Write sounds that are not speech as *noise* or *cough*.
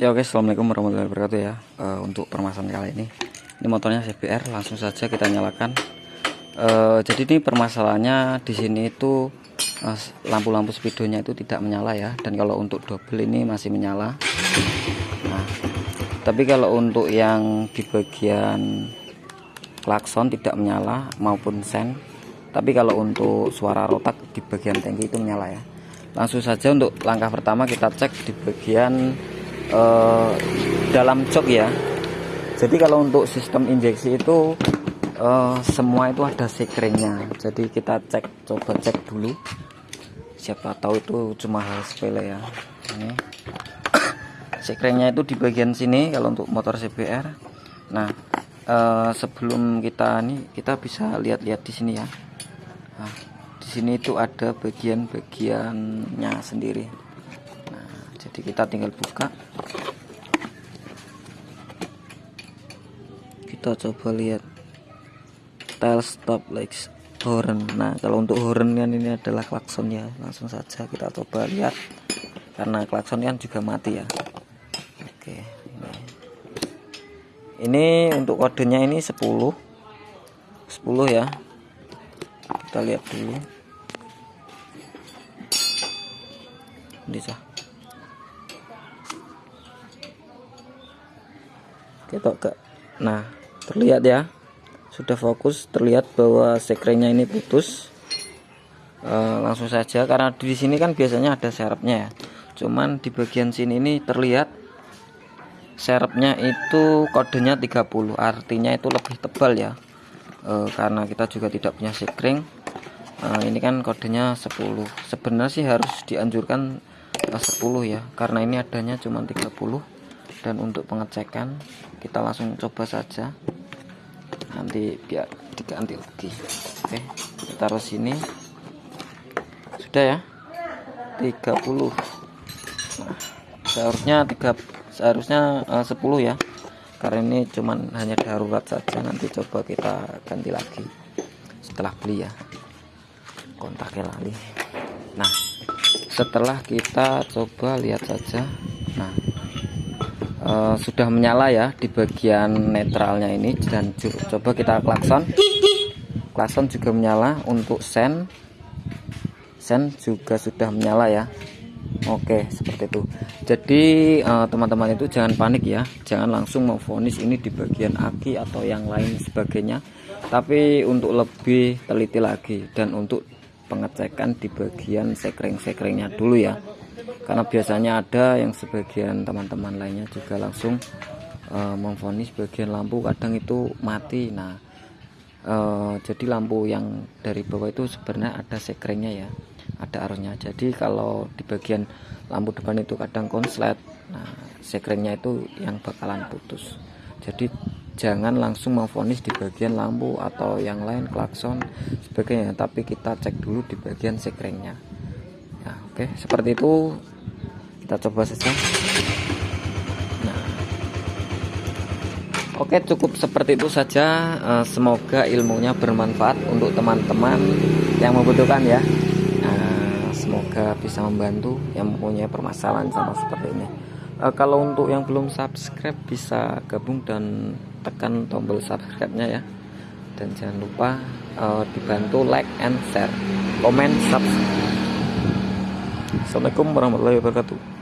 Ya oke, assalamualaikum warahmatullahi wabarakatuh ya. Eh, untuk permasalahan kali ini, ini motornya CBR, langsung saja kita nyalakan. Eh, jadi ini permasalahannya di sini itu lampu-lampu speedonya itu tidak menyala ya. Dan kalau untuk double ini masih menyala. Nah, tapi kalau untuk yang di bagian klakson tidak menyala maupun sen. Tapi kalau untuk suara rotak di bagian tangki itu menyala ya. Langsung saja untuk langkah pertama kita cek di bagian uh, dalam jok ya. Jadi kalau untuk sistem injeksi itu uh, semua itu ada sekringnya. Jadi kita cek coba cek dulu. Siapa tahu itu cuma hal sepele ya. Ini. *coughs* Sekringnya itu di bagian sini kalau untuk motor CBR nah uh, sebelum kita ini kita bisa lihat-lihat di sini ya. Nah, di sini itu ada bagian-bagiannya sendiri jadi kita tinggal buka. Kita coba lihat tail stop lights horn. Nah kalau untuk horn kan ini adalah klakson ya. Langsung saja kita coba lihat. Karena klakson kan juga mati ya. Oke ini. Ini untuk kodenya ini 10 10 ya. Kita lihat dulu. Bisa ketok ke nah terlihat ya. Sudah fokus terlihat bahwa sekringnya ini putus. E, langsung saja karena di sini kan biasanya ada serepnya ya. Cuman di bagian sini ini terlihat serepnya itu kodenya 30 artinya itu lebih tebal ya. E, karena kita juga tidak punya sekring. E, ini kan kodenya 10 sebenarnya sih harus dianjurkan 10 ya karena ini adanya cuma 30 dan untuk pengecekan kita langsung coba saja. Nanti biar diganti lagi. Oke kita taruh sini. Sudah ya? 30 nah, seharusnya tiga seharusnya eh, uh, 10 ya. Karena ini cuman hanya darurat saja. Nanti coba kita ganti lagi. Setelah beli ya. Kontaknya lali. Nah setelah kita coba lihat saja. Nah uh, sudah menyala ya di bagian netralnya ini. Dan coba kita klakson. Klakson juga menyala untuk sen. Sen juga sudah menyala ya. Oke seperti itu. Jadi eh, teman-teman uh, itu jangan panik ya. Jangan langsung memfonis ini di bagian aki atau yang lain sebagainya. Tapi untuk lebih teliti lagi dan untuk pengecekan di bagian sekring-sekringnya dulu ya karena biasanya ada yang sebagian teman-teman lainnya juga langsung uh, memfonis bagian lampu kadang itu mati. Nah uh, jadi lampu yang dari bawah itu sebenarnya ada sekringnya ya ada arusnya. Jadi kalau di bagian lampu depan itu kadang konslet nah sekringnya itu yang bakalan putus. Jadi jangan langsung memfonis di bagian lampu atau yang lain klakson sebagainya. Tapi kita cek dulu di bagian sekringnya ya oke seperti itu kita coba saja. Nah. Oke cukup seperti itu saja. Eh, semoga ilmunya bermanfaat untuk teman-teman yang membutuhkan ya. Nah, semoga bisa membantu yang mempunyai permasalahan sama seperti ini. Uh, kalau untuk yang belum subscribe bisa gabung dan tekan tombol subscribe-nya ya. Dan jangan lupa dibantu like and share komen subscribe. Assalamualaikum warahmatullahi wabarakatuh